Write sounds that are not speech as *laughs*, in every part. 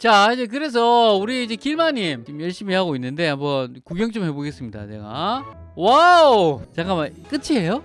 자 이제 그래서 우리 이제 길마님 지금 열심히 하고 있는데 한번 구경 좀 해보겠습니다 제가. wow! 잠깐만 끝이에요?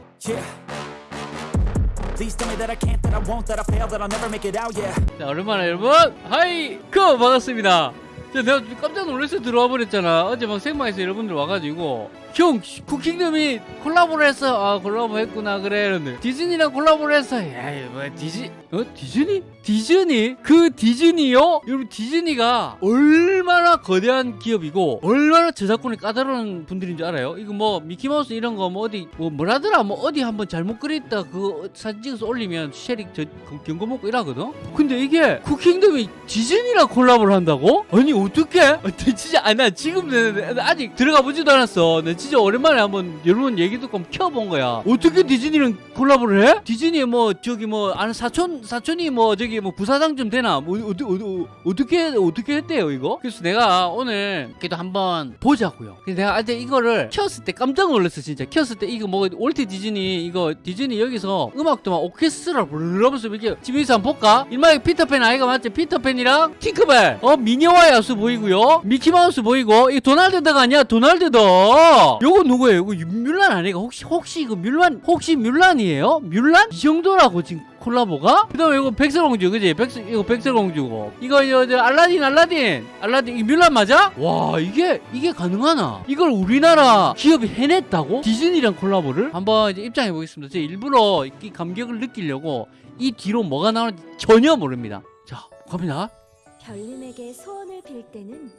자 오랜만에 여러분? hi 그 반갑습니다. 자, 내가 깜짝 놀라서 들어와 버렸잖아. 어제 막 생방에서 여러분들 와가지고 형 쿠킹덤이 콜라보를 했어 아 콜라보 했구나 그래 이러는데. 디즈니랑 콜라보를 했어 야이 뭐 디즈 어 디즈니? 디즈니? 그 디즈니요? 여러분 디즈니가 얼마나 거대한 기업이고 얼마나 저작권이 까다로운 분들인 줄 알아요? 이거 뭐 미키마우스 이런 거 뭐 어디 뭐 뭐라더라? 뭐 어디 한번 잘못 그렸다 그거 사진 찍어서 올리면 쉐릭 저 경고 먹고 이러거든? 근데 이게 쿠킹덤이 디즈니랑 콜라보를 한다고? 아니 어떻게 아, 진짜 아나 지금 내- 내- 아직 들어가 보지도 않았어. 나 진짜 오랜만에 한번 여러분 얘기 듣고 켜본 거야 어떻게 디즈니랑 콜라보를 해? 디즈니 뭐 저기 뭐 아는 사촌 사촌이 뭐 저기 뭐 부사장 좀 되나 뭐 어디 어디 어떻게 어떻게 했대요 이거? 그래서 내가 오늘 그래도 한번 보자고요. 그래서 내가 어제 이거를 켰을 때 깜짝 놀랐어 진짜 켰을 때 이거 뭐 월트 디즈니 이거 디즈니 여기서 음악도 막 오케스트라 부르면서 이렇게 집에서 한번 볼까? 일마 이 피터팬 아이가 맞지? 피터팬이랑 팅크벨 어 미녀와 야수 보이고요 미키마우스 보이고 이 도날드 덕 아니야 도날드 덕 요거 누구예요? 이거 뮬란 아니가 혹시 혹시 이거 뮬란 혹시 뮬란이에요? 뮬란? 이 정도라고 지금 콜라보가? 그 다음에 이거 백설공주 그지? 백설, 이거 백설공주고 이거 이거 저 알라딘 알라딘 알라딘 이 뮬란 맞아? 와 이게 이게 가능하나? 이걸 우리나라 기업이 해냈다고? 디즈니랑 콜라보를? 한번 이제 입장해 보겠습니다 제가 일부러 이 감격을 느끼려고 이 뒤로 뭐가 나오는지 전혀 모릅니다 자 갑니다 별님에게 소원을 빌 때는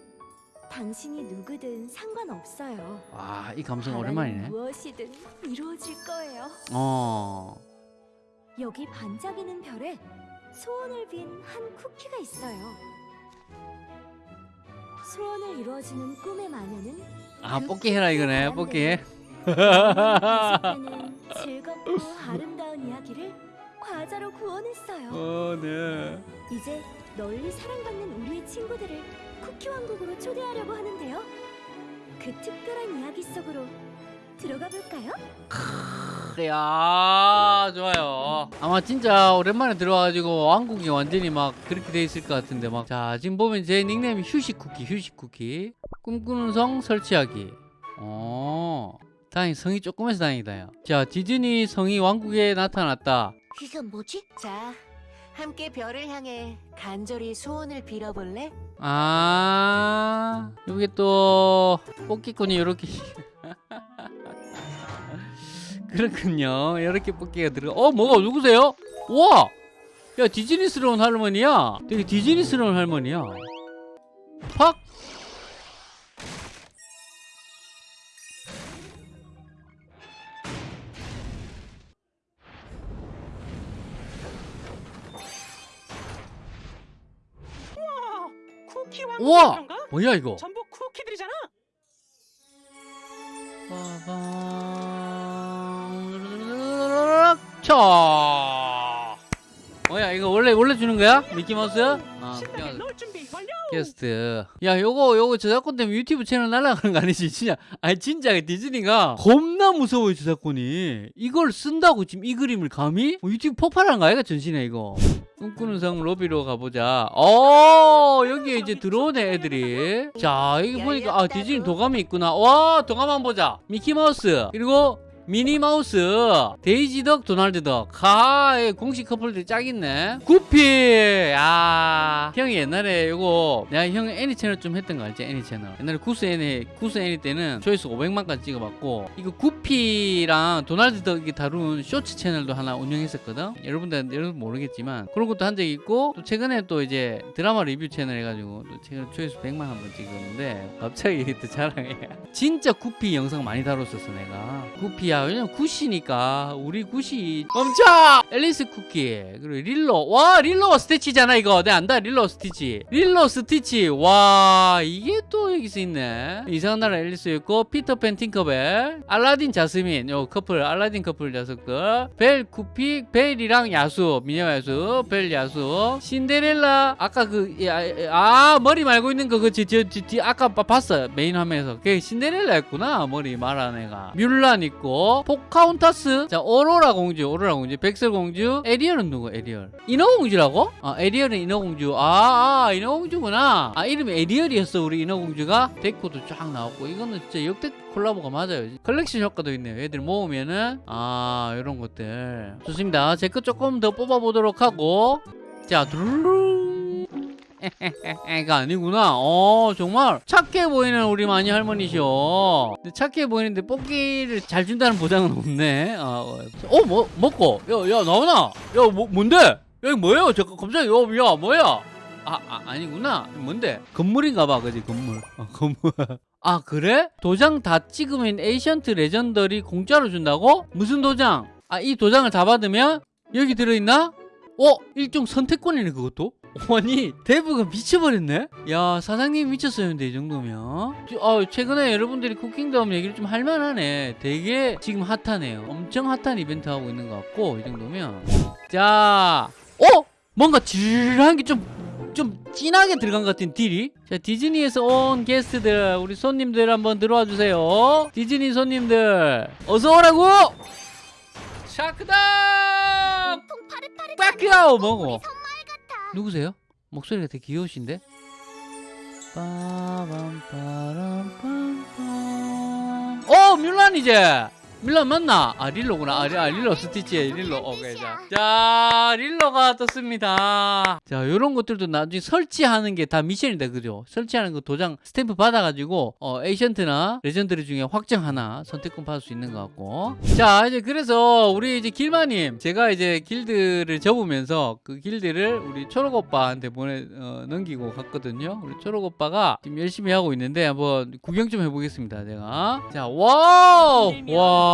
당신이 누구든 상관없어요. 와 이 감성 오랜만이네 무엇이든 이루어질 거예요. 어 여기 반짝이는 별에 소원을 빈 한 쿠키가 있어요. 소원을 이루어지는 꿈의 마녀는 아 그 뽑기 해라 이거네 바람대로 뽑기 계속되는 *laughs* 즐겁고 아름다운 이야기를 과자로 구원했어요. 어 네 이제 널리 사랑받는 우리의 친구들을 쿠키 왕국으로 초대하려고 하는데요. 그 특별한 이야기 속으로 들어가 볼까요? 야 좋아요 아마 진짜 오랜만에 들어와가지고 왕국이 완전히 막 그렇게 돼 있을 것 같은데 막 자 지금 보면 제 닉네임이 휴식 쿠키 휴식 쿠키 꿈꾸는 성 설치하기 어 다행히 성이 조금 해서 다행이다 야. 자 디즈니 성이 왕국에 나타났다 이건 뭐지? 자, 함께 별을 향해 간절히 소원을 빌어볼래? 아 여기 또 뽑기꾼이 이렇게 *laughs* 그렇군요. 이렇게 뽑기가 들어. 어 뭐가 누구세요? 우와! 야 디즈니스러운 할머니야. 되게 디즈니스러운 할머니야. 팍 우와! 뭐야 이거 전부 쿠키들이잖아. 빠밤. 자 뭐야 이거 원래 원래 주는 거야 미키 마우스? 아놀 준비 완료. 게스트 야 요거 요거 저작권 때문에 유튜브 채널 날아가는 거 아니지 진짜 아니 진짜 디즈니가 겁나 무서워요 저작권이 이걸 쓴다고 지금 이 그림을 감히 뭐 유튜브 폭발하는 거 아이가 전신에 이거 꿈꾸는 성 로비로 가보자. 어 여기에 이제 들어오네 애들이. 자 이거 보니까 아 디즈니 도감이 있구나. 와 도감 한번 보자. 미키마우스 그리고 미니마우스 데이지덕 도날드덕. 가 공식 커플들이 짝 있네. 구피! 야 형이 옛날에 요거 내가 형 애니 채널 좀 했던 거 알지? 애니 채널. 옛날에 구스 애니 구스 애니 때는 조회수 500만까지 찍어봤고 이거 구피랑 도날드 덕이 다룬 쇼츠 채널도 하나 운영했었거든? 여러분들 여러분 모르겠지만 그런 것도 한 적이 있고 또 최근에 또 이제 드라마 리뷰 채널 해가지고 또 최근 조회수 100만 한번 찍었는데 갑자기 *laughs* 또 자랑해. 진짜 구피 영상 많이 다뤘었어 내가. 구피야 왜냐면 구시니까. 우리 구시 멈춰! 앨리스 쿠키. 그리고 릴로 와 릴로 스티치잖아 이거. 내가 안다 릴로 스티치. 릴로 스티치. 와 이게 또 여기서 있네. 이상한 나라 앨리스 있고 피터팬 팅커벨. 알라딘 자스민. 요 커플 알라딘 커플 녀석들. 벨 쿠키 벨이랑 야수 미녀 야수 벨 야수. 신데렐라. 아까 그아 머리 말고 있는 거 그지 저, 저, 저, 아까 봐- 봤어 메인 화면에서. 그게 신데렐라였구나 머리 말한 애가. 뮬란 있고 포카혼타스. 자 오로라 공주 오로라 공주. 백설 공주. 에리얼은 누구? 에리얼. 인어 공주라고? 아 에리얼은 인어 공주. 아, 아 인어공주구나 아 이름이 에리얼이었어 우리 인어공주가 데코도 쫙 나왔고 이거는 진짜 역대 콜라보가 맞아요 컬렉션 효과도 있네요 애들 모으면은 아 이런 것들 좋습니다 제 거 조금 더 뽑아보도록 하고 자 두루룽 *laughs* 가 아니구나. 어 정말 착해 보이는 우리 마니 할머니셔. 근데 착해 보이는데 뽑기를 잘 준다는 보장은 없네. 어뭐 먹고 야야 나오나? 야 뭐, 뭔데? 야 이거 뭐예요? 잠깐 갑자기 야, 야 뭐야? 아, 아 아니구나. 뭔데? 건물인가 봐, 그지 건물. 어, 건물. 아 그래? 도장 다 찍으면 ancient legendary 공짜로 준다고? 무슨 도장? 아 이 도장을 다 받으면 여기 들어있나? 어? 일종 선택권이네 그것도? 아니 대부가 미쳐버렸네? 야 사장님 미쳤어요 근데 이 정도면 저- 아, 최근에 여러분들이 쿠킹덤 얘기를 좀 할만하네 되게 지금 핫하네요 엄청 핫한 이벤트 하고 있는 것 같고 이 정도면 자 어? 뭔가 지르르한 게 좀 좀 진하게 들어간 것 같은 딜이? 자 디즈니에서 온 게스트들 우리 손님들 한번 들어와 주세요. 디즈니 손님들 어서 오라고! 샤크다 선물 같아. 누구세요? 목소리가 되게 귀여우신데? 빠밤빠람빰빰 어 뮬란 이제 밀란 맞나? 아 릴로구나. 아, 리- 아 릴로 스티치 릴로. 오케이 자. 자 릴로가 떴습니다. 자 요런 것들도 나중에 설치하는 게 다 미션이다 그죠? 설치하는 거 도장 스탬프 받아가지고 어 ancient나 legendary 중에 확정 하나 선택권 받을 수 있는 것 같고. 자 이제 그래서 우리 이제 길마님 제가 이제 길드를 접으면서 그 길드를 우리 초록 오빠한테 보내 어, 넘기고 갔거든요. 우리 초록 오빠가 지금 열심히 하고 있는데 한번 구경 좀 해보겠습니다 제가. 자 와우! 와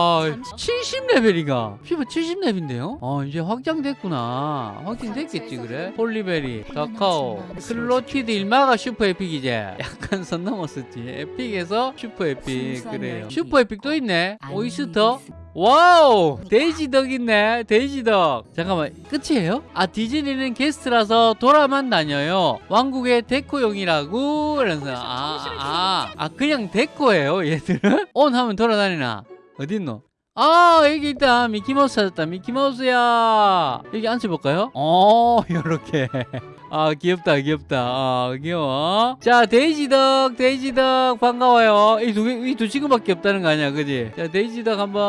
70레벨이가? 피부 70레벨인데요? 아 이제 확장됐구나. 확장됐겠지 그래? 폴리베리 다카오 클로티드 일마가 슈퍼 에픽이지 약간 선 넘었었지. 에픽에서 슈퍼 에픽 그래요. 슈퍼 에픽 또 있네. 오이스터. 와우! 데이지덕 있네 데이지덕. 잠깐만 끝이에요? 아 디즈니는 게스트라서 돌아만 다녀요. 왕국의 데코용이라고 그래서. 아아 아, 아, 그냥 데코예요 얘들은? *laughs* 온 하면 돌아다니나 어딨노? 아 여기 있다 미키마우스 찾았다 미키마우스야 여기 앉혀볼까요? 어 *laughs* 요렇게 아 귀엽다 귀엽다. 아 귀여워. 자 데이지덕 데이지덕 반가워요. 이두이 두 친구밖에 없다는 거 아니야 그지? 자 데이지덕 한번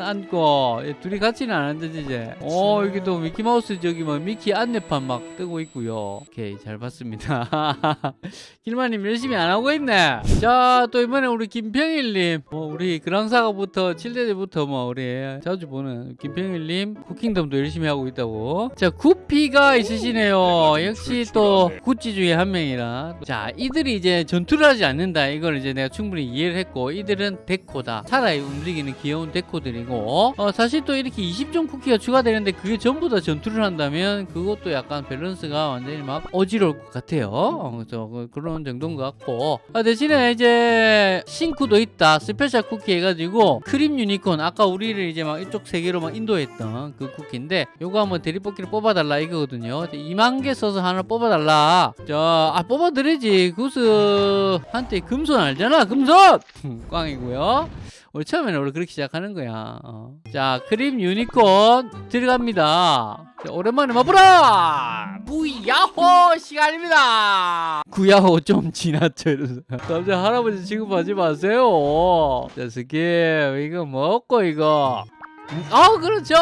앉고. 얘 둘이 같이는 안 앉아지 이제. 어 여기 또 미키마우스 저기 뭐 미키 안내판 막 뜨고 있고요. 오케이 잘 봤습니다. *laughs* 길마님 열심히 안 하고 있네. 자 또 이번에 우리 김평일님. 뭐 우리 그랑사가부터 칠대대부터 뭐 우리 자주 보는 김평일님 쿠킹덤도 열심히 하고 있다고. 자 구피가 있으시네요. 역시 또 구찌 중에 한 명이라. 자 이들이 이제 전투를 하지 않는다. 이걸 이제 내가 충분히 이해를 했고 이들은 데코다. 살아요 움직이는 귀여운 데코들이고. 어, 사실 또 이렇게 20종 쿠키가 추가되는데 그게 전부 다 전투를 한다면 그것도 약간 밸런스가 완전히 막 어지러울 것 같아요. 어, 그- 그런 정도인 것 같고. 아, 대신에 이제 신쿠도 있다. 스페셜 쿠키 해가지고 크림 유니콘. 아까 우리를 이제 막 이쪽 세계로 막 인도했던 그 쿠키인데 요거 한번 대리뽑기를 뽑아달라 이거거든요. 2만 개 써서 하나 뽑아달라. 자아 뽑아드리지. 구스 한테 금손 알잖아 금손! *laughs* 꽝이고요. 우리 처음에는 원래 그렇게 시작하는 거야. 어. 자 크림 유니콘 들어갑니다. 자, 오랜만에 맛보라! 구야호 시간입니다. 구야호 좀 지났죠. 갑자기 할아버지 취급하지 마세요. 자 skip. 이거 먹고 이거. 음, 아 그렇죠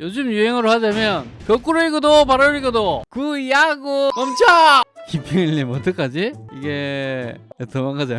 요즘 유행어로 하자면 거꾸로 읽어도 바로 읽어도 구야구 멈춰 김평일님 어떡하지? 이게 도망가지